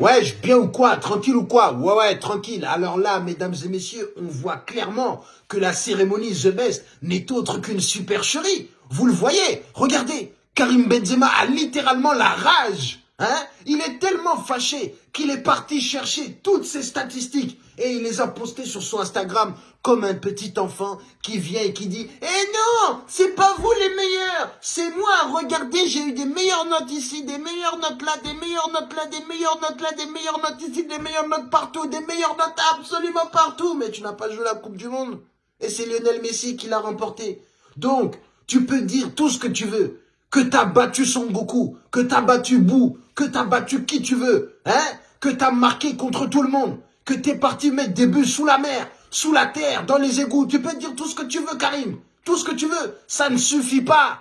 Ouais, bien ou quoi? Tranquille ou quoi? Ouais, ouais, tranquille. Alors là, mesdames et messieurs, on voit clairement que la cérémonie The Best n'est autre qu'une supercherie. Vous le voyez? Regardez, Karim Benzema a littéralement la rage. Hein? Il est tellement fâché qu'il est parti chercher toutes ses statistiques et il les a postées sur son Instagram comme un petit enfant qui vient et qui dit « Eh non, c'est pas vous les meilleurs, c'est moi, regardez, j'ai eu des meilleures notes ici, des meilleures notes là, des meilleures notes là, des meilleures notes là, des meilleures notes ici, des meilleures notes partout, des meilleures notes absolument partout, mais tu n'as pas joué la Coupe du Monde. Et c'est Lionel Messi qui l'a remporté. Donc, tu peux dire tout ce que tu veux, que t'as battu Son Goku, que t'as battu Bou, que t'as battu qui tu veux, hein, que t'as marqué contre tout le monde, que t'es parti mettre des buts sous la mer, sous la terre, dans les égouts. Tu peux dire tout ce que tu veux, Karim. Tout ce que tu veux. Ça ne suffit pas.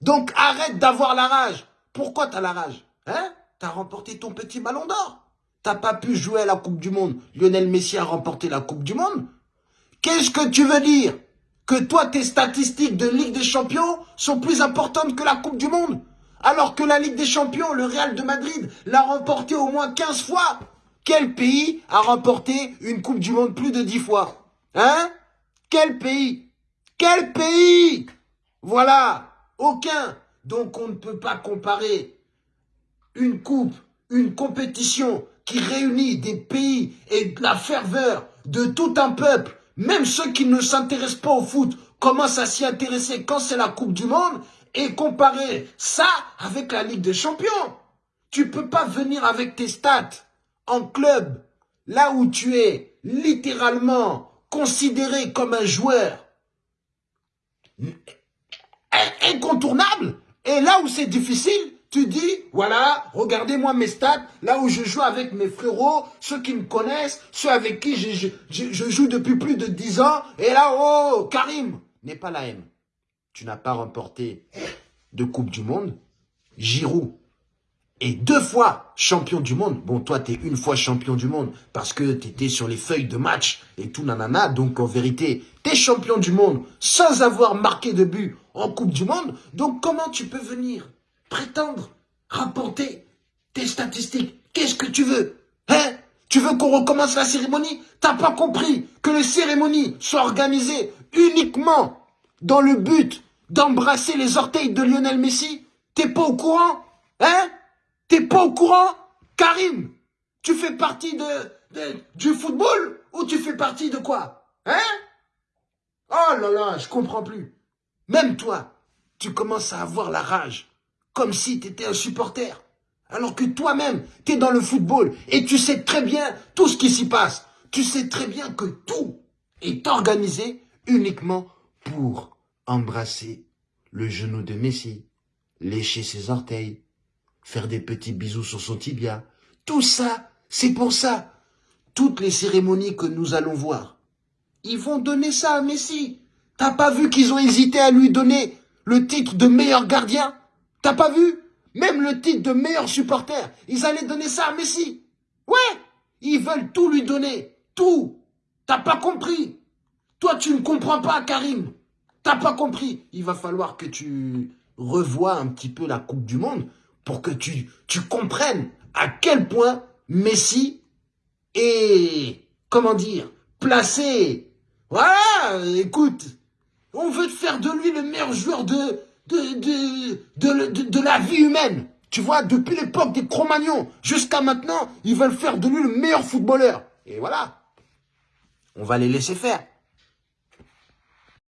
Donc arrête d'avoir la rage. Pourquoi t'as la rage Hein? T'as remporté ton petit ballon d'or. T'as pas pu jouer à la Coupe du Monde. Lionel Messi a remporté la Coupe du Monde. Qu'est-ce que tu veux dire? Que toi, tes statistiques de Ligue des Champions sont plus importantes que la Coupe du Monde? Alors que la Ligue des Champions, le Real de Madrid, l'a remporté au moins 15 fois. Quel pays a remporté une Coupe du Monde plus de 10 fois? Hein? Quel pays? Quel pays? Voilà, aucun. Donc on ne peut pas comparer une coupe, une compétition qui réunit des pays et la ferveur de tout un peuple, même ceux qui ne s'intéressent pas au foot, commencent à s'y intéresser quand c'est la Coupe du Monde, et comparer ça avec la Ligue des Champions. Tu peux pas venir avec tes stats en club, là où tu es littéralement considéré comme un joueur incontournable, et là où c'est difficile, tu dis, voilà, regardez-moi mes stats, là où je joue avec mes frérots, ceux qui me connaissent, ceux avec qui je, je joue depuis plus de 10 ans, et là, oh, Karim, n'est pas la haine tu n'as pas remporté de Coupe du Monde. Giroud est deux fois champion du monde. Bon, toi, tu es une fois champion du monde parce que tu étais sur les feuilles de match et tout nanana. Donc, en vérité, tu es champion du monde sans avoir marqué de but en Coupe du Monde. Donc, comment tu peux venir prétendre rapporter tes statistiques? Qu'est-ce que tu veux Hein? Tu veux qu'on recommence la cérémonie? T'as pas compris que les cérémonies sont organisées uniquement dans le but d'embrasser les orteils de Lionel Messi T'es pas au courant Hein? T'es pas au courant? Karim, tu fais partie de, du football ou tu fais partie de quoi? Hein? Oh là là, je comprends plus. Même toi, tu commences à avoir la rage, comme si tu étais un supporter. Alors que toi-même, tu es dans le football et tu sais très bien tout ce qui s'y passe. Tu sais très bien que tout est organisé uniquement pour embrasser le genou de Messi, lécher ses orteils, faire des petits bisous sur son tibia. Tout ça, c'est pour ça. Toutes les cérémonies que nous allons voir, ils vont donner ça à Messi. T'as pas vu qu'ils ont hésité à lui donner le titre de meilleur gardien? T'as pas vu? Même le titre de meilleur supporter, ils allaient donner ça à Messi. Ouais, ils veulent tout lui donner, tout. T'as pas compris. Toi, tu ne comprends pas, Karim. T'as pas compris Il va falloir que tu revoies un petit peu la Coupe du Monde pour que tu, comprennes à quel point Messi est, comment dire, placé. Voilà, écoute, on veut faire de lui le meilleur joueur de, de, la vie humaine. Tu vois, depuis l'époque des Cro-Magnons jusqu'à maintenant, ils veulent faire de lui le meilleur footballeur. Et voilà, on va les laisser faire.